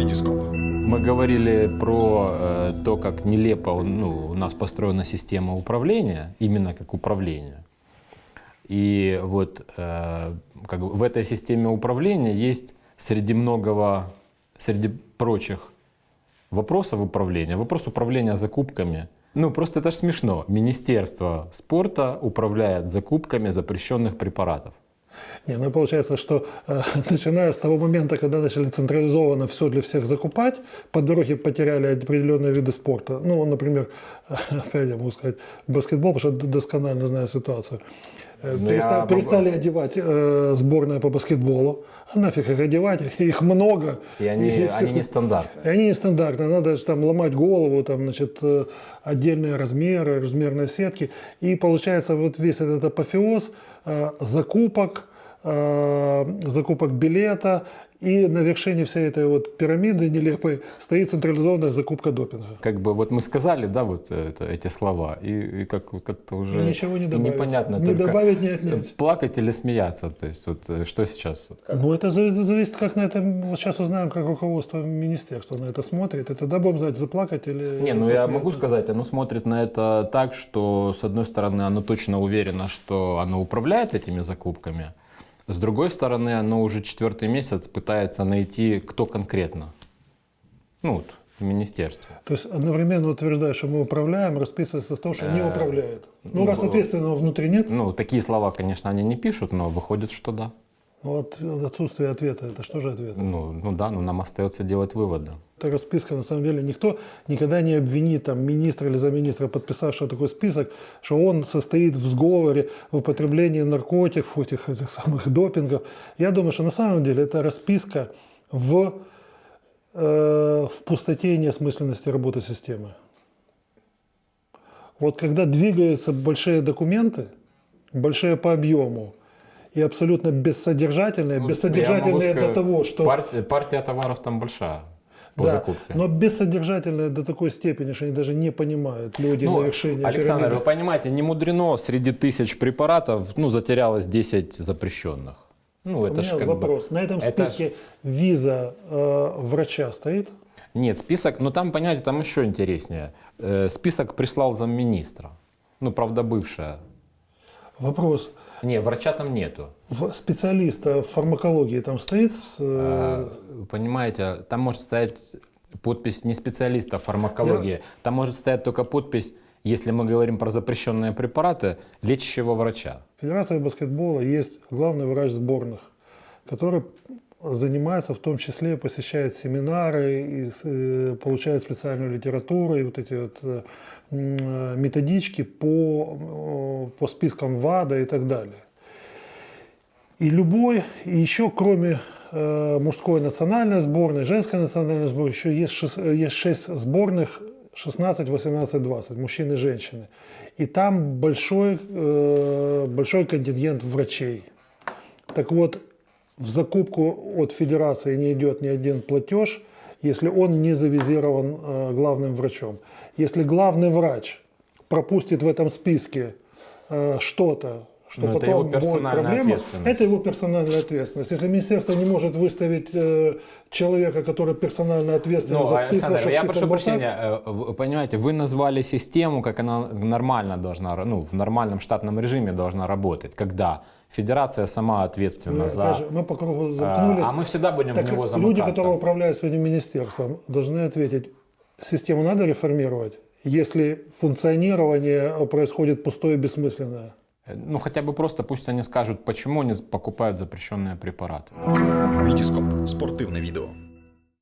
Витископ. Мы говорили про э, то, как нелепо ну, у нас построена система управления, именно как управление. И вот э, как в этой системе управления есть среди многого, среди прочих вопросов управления, вопрос управления закупками. Ну, просто это ж смешно. Министерство спорта управляет закупками запрещенных препаратов. Не, ну получается, что э, начиная с того момента, когда начали централизованно все для всех закупать, по дороге потеряли определенные виды спорта. Ну, например, опять я могу сказать, баскетбол, потому что досконально знаю ситуацию. Э, Ну, перестали, я- перестали одевать э, сборная по баскетболу. А нафиг их одевать, их много. И они, И всё. они нестандартные. И они нестандартные, надо же там ломать голову, там, значит, э, отдельные размеры, размерные сетки. И получается вот весь этот апофеоз э, закупок, закупок билета, и на вершине всей этой вот пирамиды нелепой стоит централизованная закупка допинга. Как бы вот мы сказали, да, вот это, эти слова, и, и как, как-то уже И ничего не добавить. непонятно Не добавить, не отнять. плакать или смеяться. То есть вот э, что сейчас? Ну, это зависит, как на это... Вот сейчас узнаем, как руководство министерства на это смотрит. И тогда будем знать, заплакать или Не, ну я могу сказать, оно смотрит на это так, что с одной стороны оно точно уверено, что оно управляет этими закупками, с другой стороны оно уже четвертый месяц пытается найти, кто конкретно. Ну вот, в министерстве. То есть одновременно утверждает, что мы управляем, расписывается в том, что не Э, управляет. Ну, ну, раз ответственного внутри нет, Ну, такие слова, конечно, они не пишут, но выходит, что да. Ну, от, отсутствие ответа, это что же ответ? Ну, ну да, но нам остается делать выводы. Эта расписка, на самом деле, никто никогда не обвинит там, министра или замминистра, подписавшего такой список, что он состоит в сговоре в употреблении наркотиков, этих, этих самых допингов. Я думаю, что на самом деле это расписка в, э, в пустоте и неосмысленности работы системы. Вот когда двигаются большие документы, большие по объему, и абсолютно бессодержательные, Ну, бессодержательные могу до сказать, того, что... Партия, партия товаров там большая по Да, закупке. но бессодержательные до такой степени, что они даже не понимают люди Ну, на вершине Александр, пирамиды. вы понимаете, не мудрено среди тысяч препаратов, ну, затерялось 10 запрещенных. Ну, У это меня ж как вопрос. бы... На этом это ж- списке виза э, врача стоит? Нет, список, ну там, понимаете, там еще интереснее. Э, список прислал замминистра. Ну, правда, бывшая. Вопрос. Не, врача там нету. Специалиста в фармакологии там стоит? э, А, Понимаете, там может стоять подпись не специалиста в фармакологии, там может стоять только подпись, если мы говорим про запрещенные препараты, лечащего врача. В Федерации баскетбола есть главный врач сборных, который занимается, в том числе посещает семинары, и, э, получает специальную литературу и вот эти вот э, методички по, э, по спискам ВАДА и так далее. И любой, и еще кроме мужской национальной сборной, женской национальной сборной, еще есть, шесть, э, есть 6 сборных 16, 18, 20, мужчины и женщины. И там большой, большой контингент врачей. Так вот, в закупку от федерации не идет ни один платеж, если он не завизирован э, главным врачом. Если главный врач пропустит в этом списке э, что-то, что Ну, это потом его будет проблема, это его персональная ответственность. Если министерство не может выставить э, человека, который персонально ответственен Ну, за список, Александр, что я список прошу был так, прощения, э, вы понимаете, вы назвали систему, как она нормально должна, ну, в нормальном штатном режиме должна работать, когда федерация сама ответственна мы, за... мы по кругу замкнулись. а мы всегда будем Так в него люди, замыкаться. которые управляют сегодня министерством, должны ответить, систему надо реформировать, если функционирование происходит пустое и бессмысленное. Э, Ну, хотя бы просто пусть они скажут, почему они покупают запрещенные препараты. Витископ. Спортивне відео.